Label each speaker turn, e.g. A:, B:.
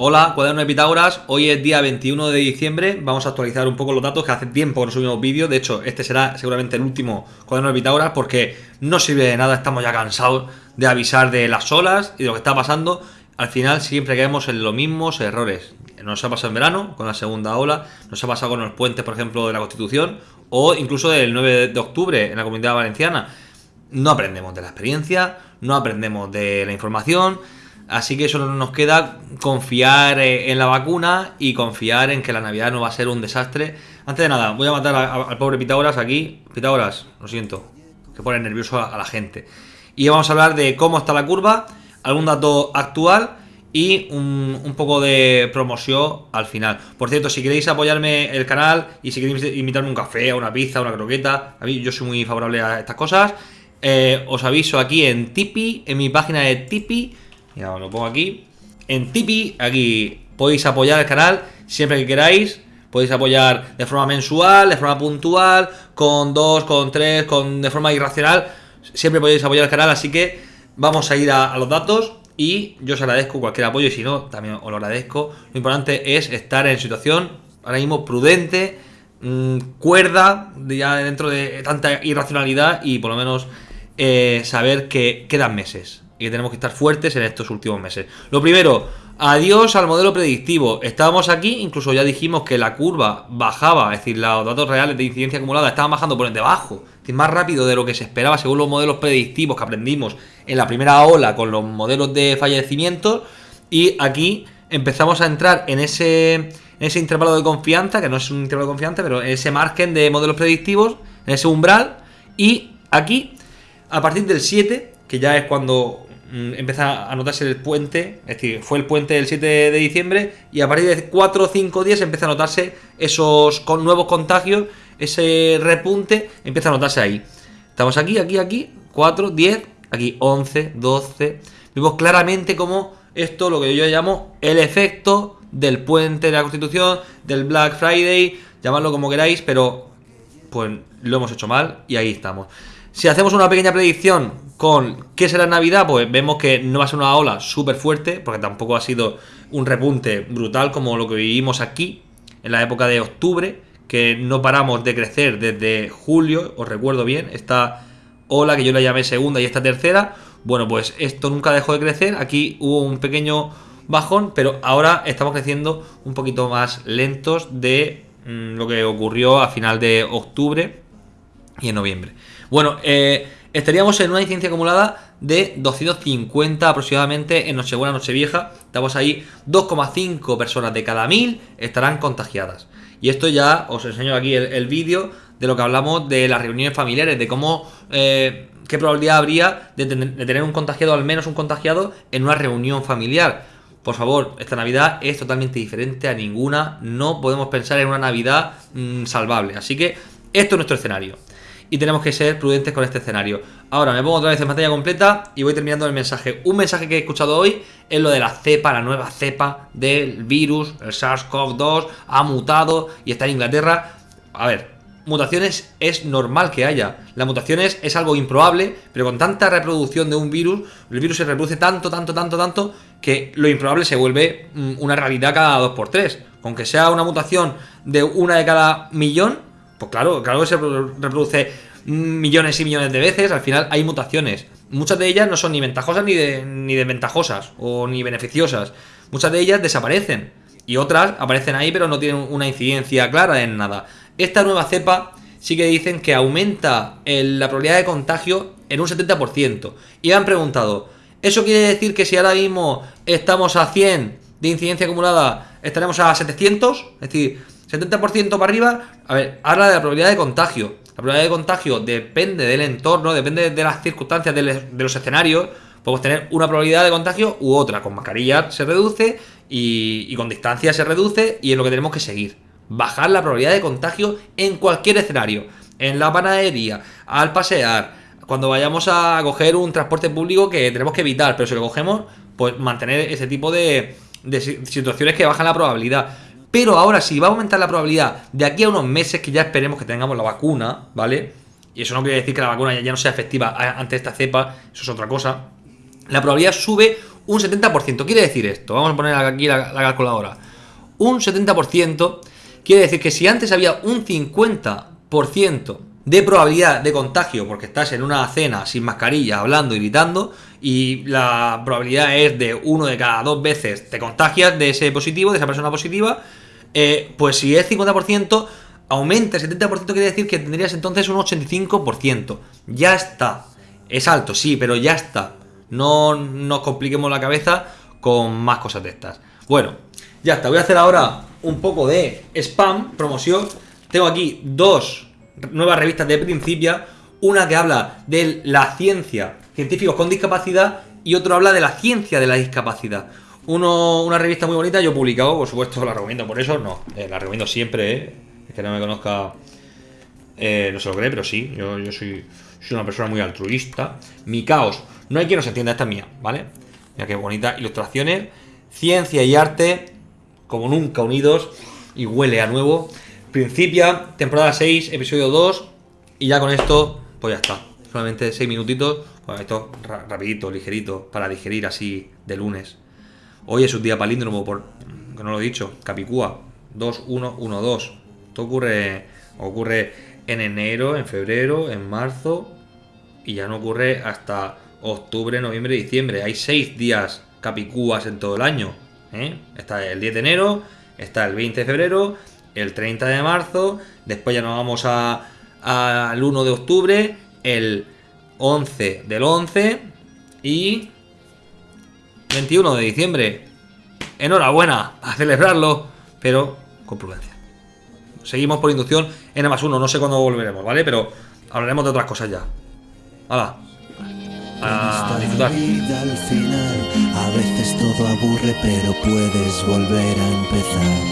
A: Hola, cuaderno de Pitágoras. Hoy es día 21 de diciembre. Vamos a actualizar un poco los datos que hace tiempo que no subimos vídeos. De hecho, este será seguramente el último cuaderno de Pitágoras porque no sirve de nada. Estamos ya cansados de avisar de las olas y de lo que está pasando. Al final siempre caemos en los mismos errores. Nos ha pasado en verano con la segunda ola, nos ha pasado con los puentes, por ejemplo, de la Constitución o incluso del 9 de octubre en la Comunidad Valenciana. No aprendemos de la experiencia, no aprendemos de la información Así que solo nos queda confiar eh, en la vacuna y confiar en que la Navidad no va a ser un desastre. Antes de nada, voy a matar al pobre Pitágoras aquí. Pitágoras, lo siento, que pone nervioso a, la gente. Y vamos a hablar de cómo está la curva, algún dato actual y un, poco de promoción al final. Por cierto, si queréis apoyarme el canal y si queréis invitarme un café, una pizza, una croqueta, a mí yo soy muy favorable a estas cosas. Eh, os aviso aquí en Tipeee, en mi página de Tipeee ya os lo pongo aquí. En Tipeee, aquí podéis apoyar el canal siempre que queráis. Podéis apoyar de forma mensual, de forma puntual, con dos, con tres, con de forma irracional. Siempre podéis apoyar el canal, así que vamos a ir a, los datos y yo os agradezco cualquier apoyo y si no, también os lo agradezco. Lo importante es estar en situación ahora mismo prudente, mmm, cuerda, ya dentro de tanta irracionalidad y por lo menos eh, saber que quedan meses y que tenemos que estar fuertes en estos últimos meses. Lo primero, adiós al modelo predictivo. Estábamos aquí, incluso ya dijimos que la curva bajaba, es decir, los datos reales de incidencia acumulada estaban bajando por debajo, es decir, más rápido de lo que se esperaba según los modelos predictivos que aprendimos en la primera ola con los modelos de fallecimientos. Y aquí empezamos a entrar en ese, en ese intervalo de confianza, que no es un intervalo de confianza, pero en ese margen de modelos predictivos, en ese umbral. Y aquí, a partir del 7, que ya es cuando empieza a notarse el puente, es decir, fue el puente del 7 de diciembre y a partir de 4 o 5 días empieza a notarse esos nuevos contagios, ese repunte empieza a notarse ahí. Estamos aquí, aquí, aquí, 4, 10, aquí 11, 12. Vemos claramente como esto, lo que yo llamo el efecto del puente de la Constitución, del Black Friday, llamadlo como queráis, pero pues lo hemos hecho mal y ahí estamos. Si hacemos una pequeña predicción con qué será Navidad, pues vemos que no va a ser una ola súper fuerte, porque tampoco ha sido un repunte brutal como lo que vivimos aquí en la época de octubre, que no paramos de crecer desde julio, os recuerdo bien, esta ola que yo la llamé segunda y esta tercera, bueno, pues esto nunca dejó de crecer, aquí hubo un pequeño bajón, pero ahora estamos creciendo un poquito más lentos de mm, lo que ocurrió a final de octubre y en noviembre. Bueno, eh, estaríamos en una incidencia acumulada de 250 aproximadamente en Nochebuena, Nochevieja. Estamos ahí, 2,5 personas de cada 1000 estarán contagiadas. Y esto ya os enseño aquí el, vídeo de lo que hablamos de las reuniones familiares, de cómo, eh, qué probabilidad habría de, tener un contagiado, al menos un contagiado, en una reunión familiar. Por favor, esta Navidad es totalmente diferente a ninguna. No podemos pensar en una Navidad mm, salvable. Así que esto es nuestro escenario y tenemos que ser prudentes con este escenario. Ahora me pongo otra vez en pantalla completa y voy terminando el mensaje. Un mensaje que he escuchado hoy es lo de la cepa, la nueva cepa del virus, el SARS-CoV-2, ha mutado y está en Inglaterra. A ver, mutaciones es normal que haya. Las mutaciones es algo improbable, pero con tanta reproducción de un virus, el virus se reproduce tanto, tanto, tanto, tanto, que lo improbable se vuelve mm, una realidad cada 2x3. Aunque sea una mutación de una de cada millón, pues claro, claro que se reproduce millones y millones de veces, al final hay mutaciones. Muchas de ellas no son ni ventajosas ni, ni desventajosas o ni beneficiosas. Muchas de ellas desaparecen y otras aparecen ahí pero no tienen una incidencia clara en nada. Esta nueva cepa sí que dicen que aumenta la probabilidad de contagio en un 70%. Y han preguntado, ¿eso quiere decir que si ahora mismo estamos a 100 de incidencia acumulada, estaremos a 700? Es decir, 70% para arriba, a ver, habla de la probabilidad de contagio. La probabilidad de contagio depende del entorno, depende de las circunstancias, de los escenarios. Podemos tener una probabilidad de contagio u otra. Con mascarilla se reduce y, con distancia se reduce y es lo que tenemos que seguir. Bajar la probabilidad de contagio en cualquier escenario. En la panadería, al pasear, cuando vayamos a coger un transporte público que tenemos que evitar, pero si lo cogemos, pues mantener ese tipo de, de situaciones que bajan la probabilidad. Pero ahora sí, va a aumentar la probabilidad de aquí a unos meses que ya esperemos que tengamos la vacuna, ¿vale? Y eso no quiere decir que la vacuna ya no sea efectiva ante esta cepa, eso es otra cosa. La probabilidad sube un 70%. Quiere decir esto, vamos a poner aquí la, la calculadora. Un 70% quiere decir que si antes había un 50% de probabilidad de contagio porque estás en una cena sin mascarilla, hablando y gritando, y la probabilidad es de uno de cada dos veces te contagias de ese positivo, de esa persona positiva, eh, pues si es 50%, aumenta el 70%, quiere decir que tendrías entonces un 85%. Ya está. Es alto, sí, pero ya está. No nos compliquemos la cabeza con más cosas de estas. Bueno, ya está. Voy a hacer ahora un poco de spam, promoción. Tengo aquí dos nuevas revistas de Principia. Una que habla de la ciencia, científicos con discapacidad, y otro habla de la ciencia de la discapacidad. Una revista muy bonita, yo he publicado, por supuesto, la recomiendo por eso, no, eh, la recomiendo siempre, eh. que no me conozca, eh, no se lo cree, pero sí, yo, yo soy, soy, una persona muy altruista. Mi caos, no hay quien nos entienda, esta es mía, ¿vale? Mira qué bonita, ilustraciones, ciencia y arte, como nunca unidos, y huele a nuevo. Principia, temporada 6, episodio 2, y ya con esto, pues ya está. Solamente 6 minutitos, pues esto rapidito, ligerito, para digerir así de lunes. Hoy es un día palíndromo, por, que no lo he dicho, Capicúa, 2, 1, 1, 2. Esto ocurre, ocurre en enero, en febrero, en marzo y ya no ocurre hasta octubre, noviembre, diciembre. Hay 6 días Capicúas en todo el año. ¿eh? Está el 10 de enero, está el 20 de febrero, el 30 de marzo, después ya nos vamos al 1 de octubre, el 11 del 11 y 21 de diciembre. Enhorabuena a celebrarlo, pero con prudencia. Seguimos por inducción N más 1, no sé cuándo volveremos, ¿vale? Pero hablaremos de otras cosas ya. ¡Hala! A disfrutar. A veces todo aburre, pero puedes volver a empezar.